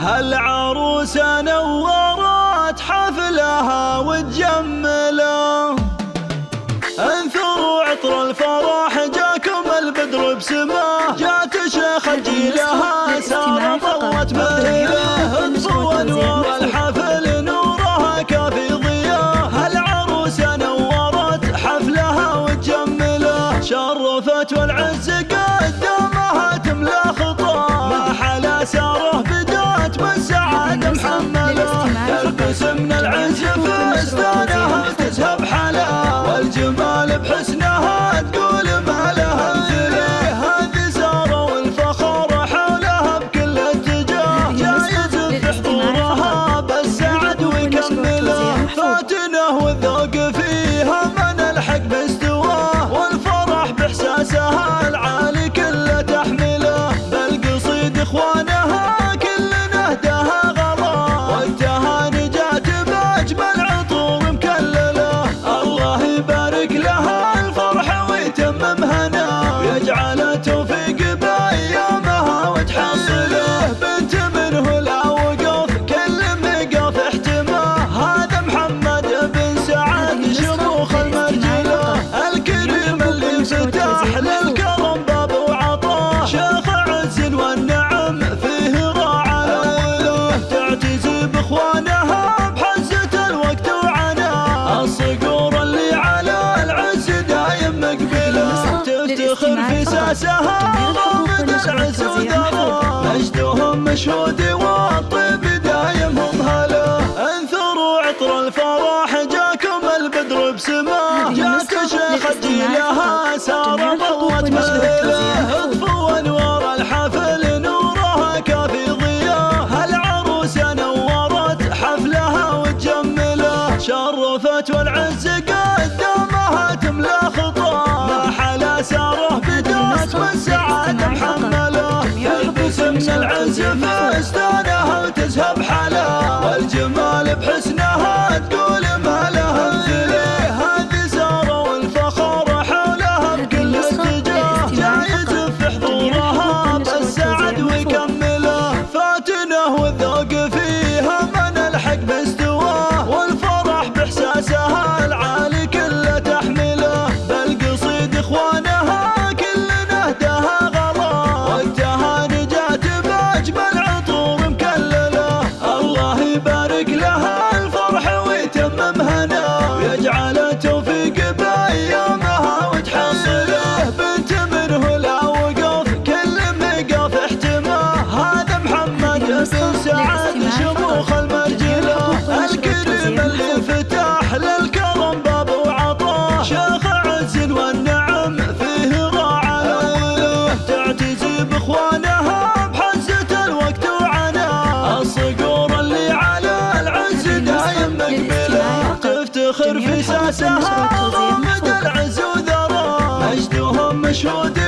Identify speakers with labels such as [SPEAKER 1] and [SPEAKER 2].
[SPEAKER 1] هالعروسة نورت حفلها وتجمله انثروا عطر الفرح جاكم البدر بسماه جات شيخ جيلها سارة ضوت مهله اطفوا انوار الحفل من العز فستانها تزهب حلا والجمال بحسنها تقول شموخ المرجله الكريم اللي فتح للكرم باب وعطاه شيخ عز والنعم فيه راعى. الاوله تعتزي بإخوانها بحزة الوقت وعناه الصقور اللي على العز دايم مقبلة. تفتخر في ساسها ضامن العز وذره مجدهم مشهود والطيب ضوت مهله اطفوا انوار الحفل نورها كافي ضياه هالعروسه نورت حفلها وتجمله شرفت والعز قدامها تملا خطاه ما حلا ساره بدات والسعادة محملة. تلبس من العز فستانها وتزهب ساسها ضامد العز وذراه مجدهم مشهود